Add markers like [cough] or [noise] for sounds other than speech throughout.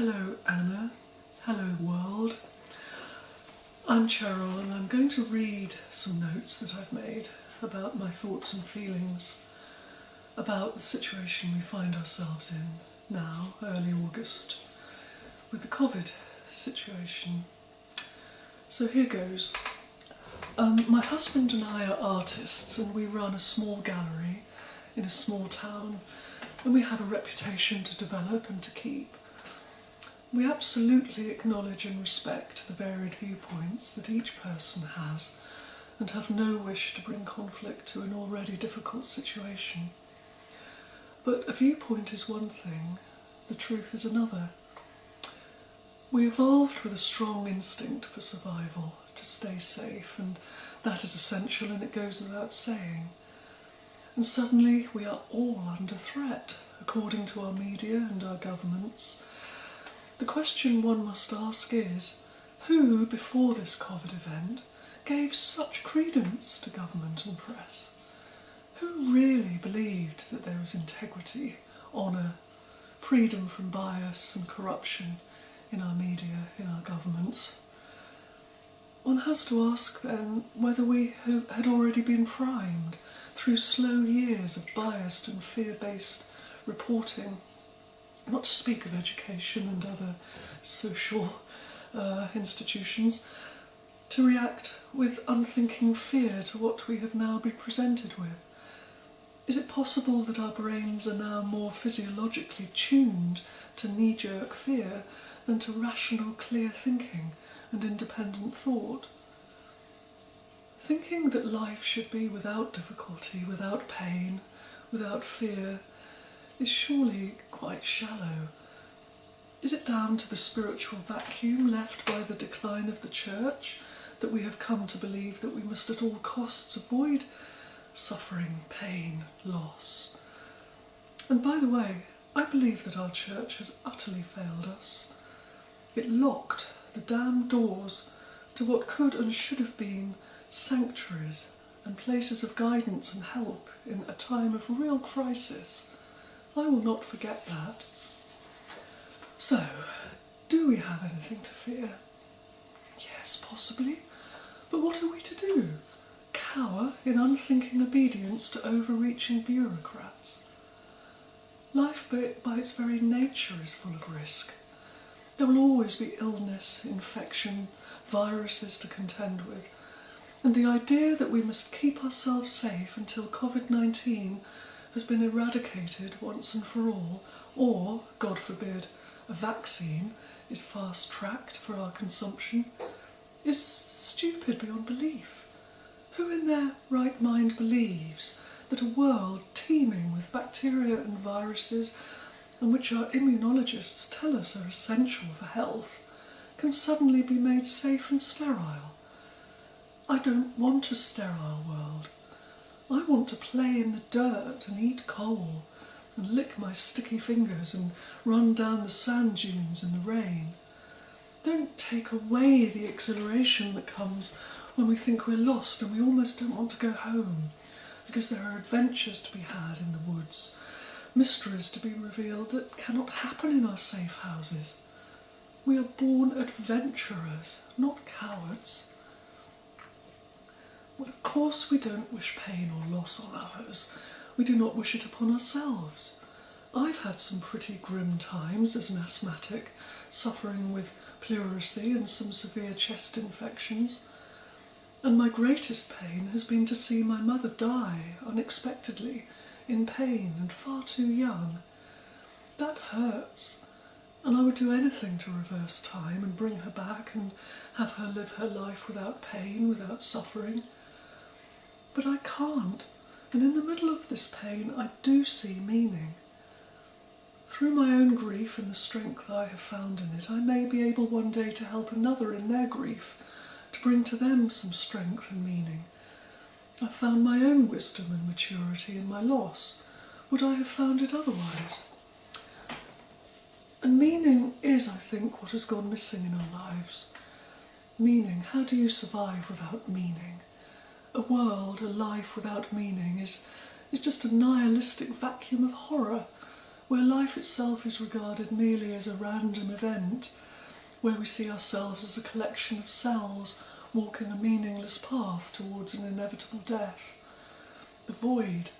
Hello, Anna. Hello, world. I'm Cheryl, and I'm going to read some notes that I've made about my thoughts and feelings about the situation we find ourselves in now, early August, with the COVID situation. So here goes. Um, my husband and I are artists, and we run a small gallery in a small town, and we have a reputation to develop and to keep. We absolutely acknowledge and respect the varied viewpoints that each person has and have no wish to bring conflict to an already difficult situation. But a viewpoint is one thing, the truth is another. We evolved with a strong instinct for survival, to stay safe, and that is essential and it goes without saying. And suddenly we are all under threat, according to our media and our governments. The question one must ask is who, before this COVID event, gave such credence to government and press? Who really believed that there was integrity, honour, freedom from bias and corruption in our media, in our governments? One has to ask then whether we had already been primed through slow years of biased and fear based reporting, not to speak of education and other social uh, institutions, to react with unthinking fear to what we have now been presented with. Is it possible that our brains are now more physiologically tuned to knee jerk fear than to rational, clear thinking and independent thought? Thinking that life should be without difficulty, without pain, without fear, is surely quite shallow. Is it down to the spiritual vacuum left by the decline of the church that we have come to believe that we must at all costs avoid suffering, pain, loss? And by the way, I believe that our church has utterly failed us. It locked the damned doors to what could and should have been sanctuaries and places of guidance and help in a time of real crisis. I will not forget that. So, do we have anything to fear? Yes, possibly. But what are we to do? Cower in unthinking obedience to overreaching bureaucrats? Life, by its very nature, is full of risk. There will always be illness, infection, viruses to contend with, and the idea that we must keep ourselves safe until COVID 19 has been eradicated once and for all, or, God forbid, a vaccine is fast tracked for our consumption, is stupid beyond belief. Who in their right mind believes that a world teeming with bacteria and viruses, and which our immunologists tell us are essential for health, can suddenly be made safe and sterile? I don't want a sterile world. I want to play in the dirt and eat coal and lick my sticky fingers and run down the sand dunes in the rain. Don't take away the exhilaration that comes when we think we're lost and we almost don't want to go home because there are adventures to be had in the woods, mysteries to be revealed that cannot happen in our safe houses. We are born adventurers, not cowards. Well, of course, we don't wish pain or loss on others. We do not wish it upon ourselves. I've had some pretty grim times as an asthmatic, suffering with pleurisy and some severe chest infections. And my greatest pain has been to see my mother die unexpectedly, in pain and far too young. That hurts, and I would do anything to reverse time and bring her back and have her live her life without pain, without suffering. But I can't, and in the middle of this pain, I do see meaning. Through my own grief and the strength that I have found in it, I may be able one day to help another in their grief, to bring to them some strength and meaning. I found my own wisdom and maturity in my loss. Would I have found it otherwise? And meaning is, I think, what has gone missing in our lives. Meaning, how do you survive without meaning? A world, a life without meaning is, is just a nihilistic vacuum of horror, where life itself is regarded merely as a random event, where we see ourselves as a collection of cells walking a meaningless path towards an inevitable death. The void.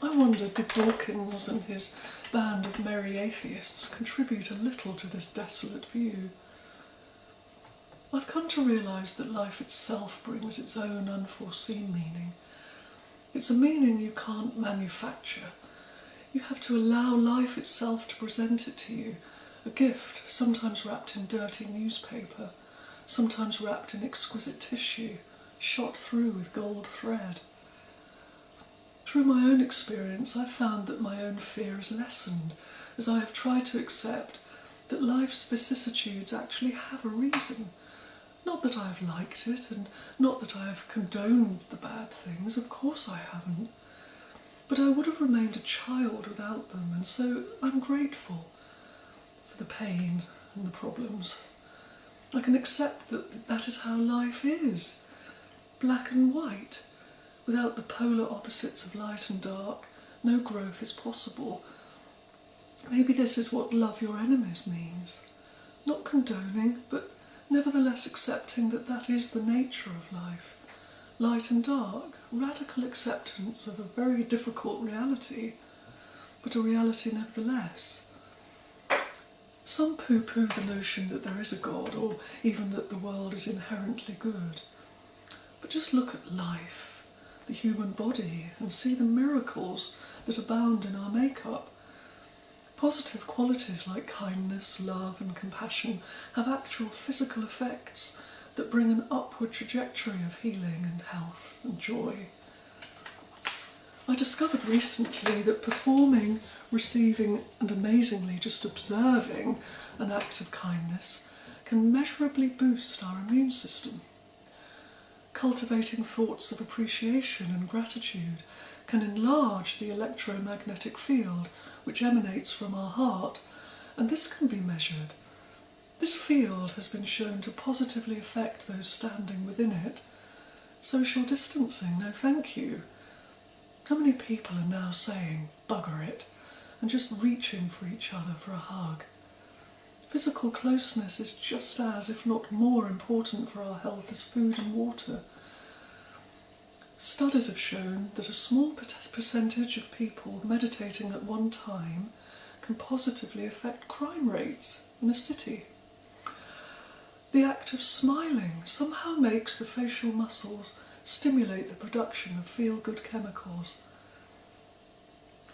I wonder, did Dawkins and his band of merry atheists contribute a little to this desolate view? I've come to realise that life itself brings its own unforeseen meaning. It's a meaning you can't manufacture. You have to allow life itself to present it to you, a gift, sometimes wrapped in dirty newspaper, sometimes wrapped in exquisite tissue, shot through with gold thread. Through my own experience, I've found that my own fear has lessened as I have tried to accept that life's vicissitudes actually have a reason not that I've liked it, and not that I have condoned the bad things, of course I haven't. But I would have remained a child without them, and so I'm grateful for the pain and the problems. I can accept that that is how life is black and white. Without the polar opposites of light and dark, no growth is possible. Maybe this is what love your enemies means. Not condoning, but nevertheless accepting that that is the nature of life. Light and dark, radical acceptance of a very difficult reality, but a reality nevertheless. Some poo poo the notion that there is a God or even that the world is inherently good. But just look at life, the human body, and see the miracles that abound in our makeup Positive qualities like kindness, love, and compassion have actual physical effects that bring an upward trajectory of healing and health and joy. I discovered recently that performing, receiving, and amazingly just observing an act of kindness can measurably boost our immune system. Cultivating thoughts of appreciation and gratitude can enlarge the electromagnetic field which emanates from our heart, and this can be measured. This field has been shown to positively affect those standing within it. Social distancing, no thank you. How many people are now saying, bugger it, and just reaching for each other for a hug? Physical closeness is just as, if not more, important for our health as food and water. Studies have shown that a small percentage of people meditating at one time can positively affect crime rates in a city. The act of smiling somehow makes the facial muscles stimulate the production of feel good chemicals.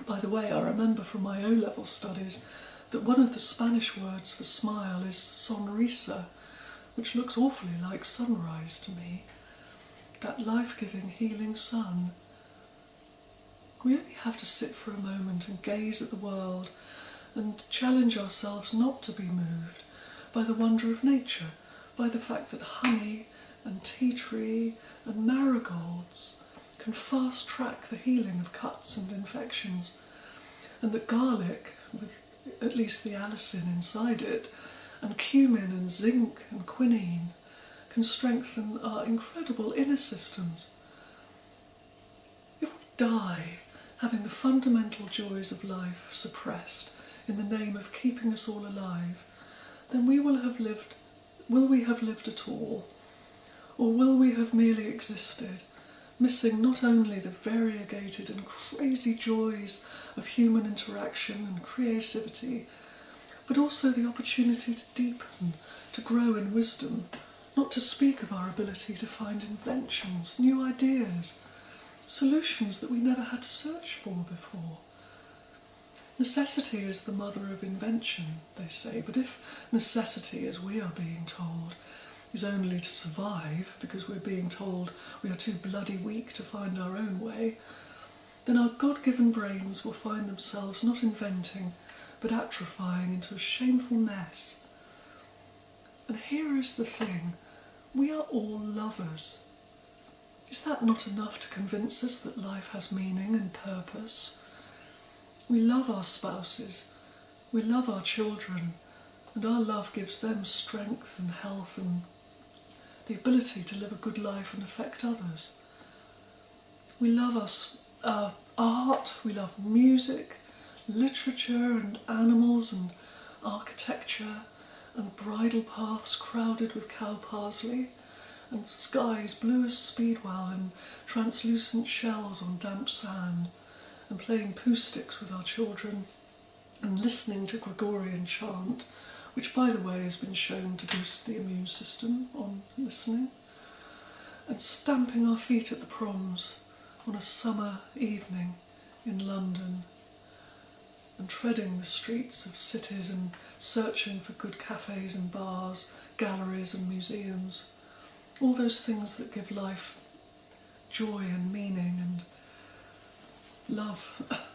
By the way, I remember from my O level studies that one of the Spanish words for smile is sonrisa, which looks awfully like sunrise to me that life giving, healing sun. We only have to sit for a moment and gaze at the world and challenge ourselves not to be moved by the wonder of nature, by the fact that honey and tea tree and marigolds can fast track the healing of cuts and infections, and that garlic, with at least the allicin inside it, and cumin and zinc and quinine, can strengthen our incredible inner systems. If we die having the fundamental joys of life suppressed in the name of keeping us all alive, then we will have lived will we have lived at all? Or will we have merely existed, missing not only the variegated and crazy joys of human interaction and creativity, but also the opportunity to deepen, to grow in wisdom, not to speak of our ability to find inventions, new ideas, solutions that we never had to search for before. Necessity is the mother of invention, they say, but if necessity, as we are being told, is only to survive because we're being told we are too bloody weak to find our own way, then our God given brains will find themselves not inventing but atrophying into a shameful mess. And here is the thing we are all lovers. Is that not enough to convince us that life has meaning and purpose? We love our spouses, we love our children, and our love gives them strength and health and the ability to live a good life and affect others. We love our, our uh, art, we love music, literature and animals and architecture and bridle paths crowded with cow parsley and skies blue as speedwell and translucent shells on damp sand and playing Pooh sticks with our children and listening to Gregorian chant, which by the way has been shown to boost the immune system on listening, and stamping our feet at the proms on a summer evening in London and treading the streets of cities and searching for good cafes and bars, galleries and museums. All those things that give life joy and meaning and love. [laughs]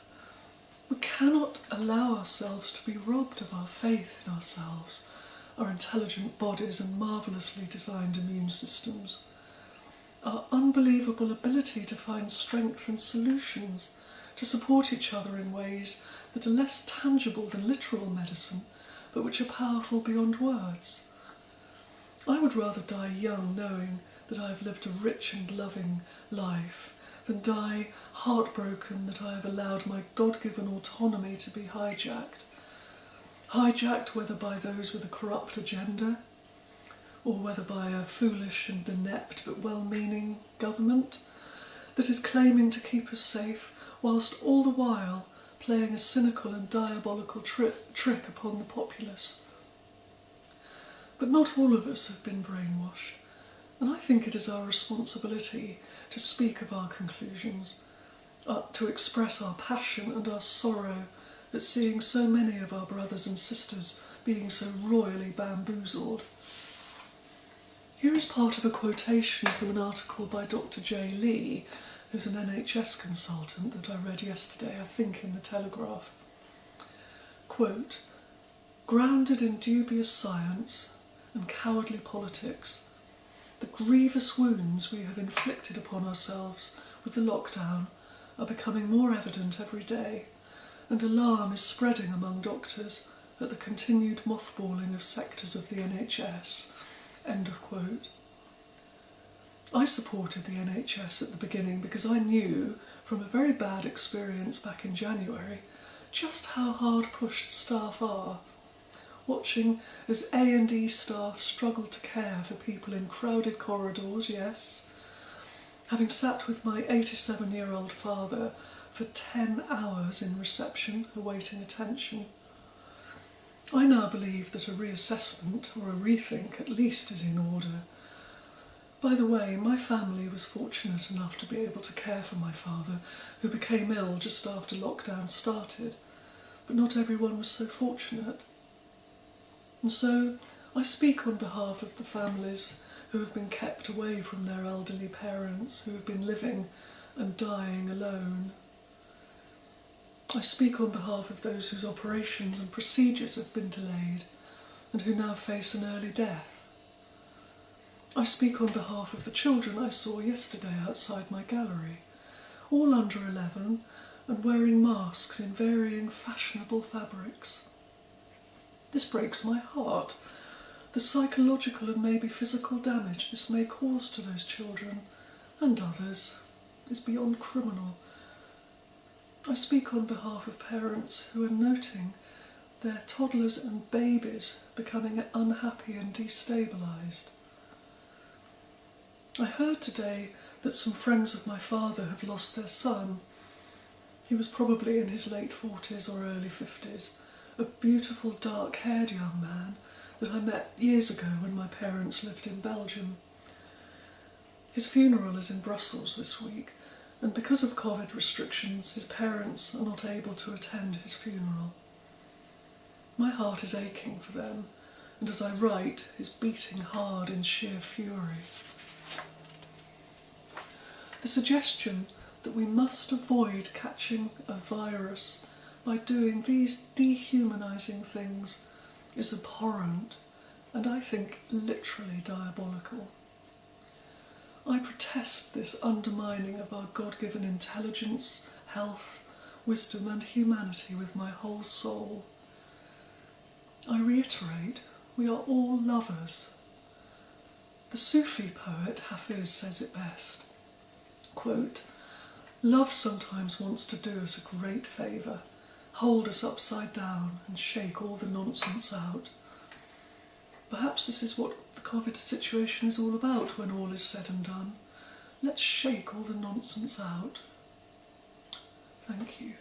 We cannot allow ourselves to be robbed of our faith in ourselves, our intelligent bodies, and marvellously designed immune systems. Our unbelievable ability to find strength and solutions, to support each other in ways that are less tangible than literal medicine, but which are powerful beyond words. I would rather die young knowing that I have lived a rich and loving life than die heartbroken that I have allowed my God given autonomy to be hijacked. Hijacked whether by those with a corrupt agenda or whether by a foolish and inept but well meaning government that is claiming to keep us safe whilst all the while playing a cynical and diabolical tri- trick upon the populace. But not all of us have been brainwashed, and I think it is our responsibility to speak of our conclusions, uh, to express our passion and our sorrow at seeing so many of our brothers and sisters being so royally bamboozled. Here is part of a quotation from an article by Dr. J. Lee, who's an NHS consultant that I read yesterday, I think in the Telegraph. Quote, grounded in dubious science and cowardly politics, the grievous wounds we have inflicted upon ourselves with the lockdown are becoming more evident every day, and alarm is spreading among doctors at the continued mothballing of sectors of the NHS. End of quote. I supported the NHS at the beginning because I knew from a very bad experience back in January just how hard pushed staff are watching as A&E staff struggle to care for people in crowded corridors, yes. Having sat with my 87-year-old father for 10 hours in reception awaiting attention. I now believe that a reassessment or a rethink at least is in order. By the way, my family was fortunate enough to be able to care for my father, who became ill just after lockdown started. But not everyone was so fortunate. And so I speak on behalf of the families who have been kept away from their elderly parents, who have been living and dying alone. I speak on behalf of those whose operations and procedures have been delayed and who now face an early death. I speak on behalf of the children I saw yesterday outside my gallery, all under 11 and wearing masks in varying fashionable fabrics. This breaks my heart. The psychological and maybe physical damage this may cause to those children and others is beyond criminal. I speak on behalf of parents who are noting their toddlers and babies becoming unhappy and destabilised. I heard today that some friends of my father have lost their son. He was probably in his late 40s or early 50s a beautiful dark haired young man that I met years ago when my parents lived in Belgium. His funeral is in Brussels this week, and because of Covid restrictions, his parents are not able to attend his funeral. My heart is aching for them, and as I write, is beating hard in sheer fury. The suggestion that we must avoid catching a virus by doing these dehumanizing things is abhorrent and I think literally diabolical. I protest this undermining of our God given intelligence, health, wisdom, and humanity with my whole soul. I reiterate, we are all lovers. The Sufi poet Hafiz says it best. Quote, Love sometimes wants to do us a great favour hold us upside down and shake all the nonsense out. Perhaps this is what the COVID situation is all about when all is said and done. Let's shake all the nonsense out. Thank you.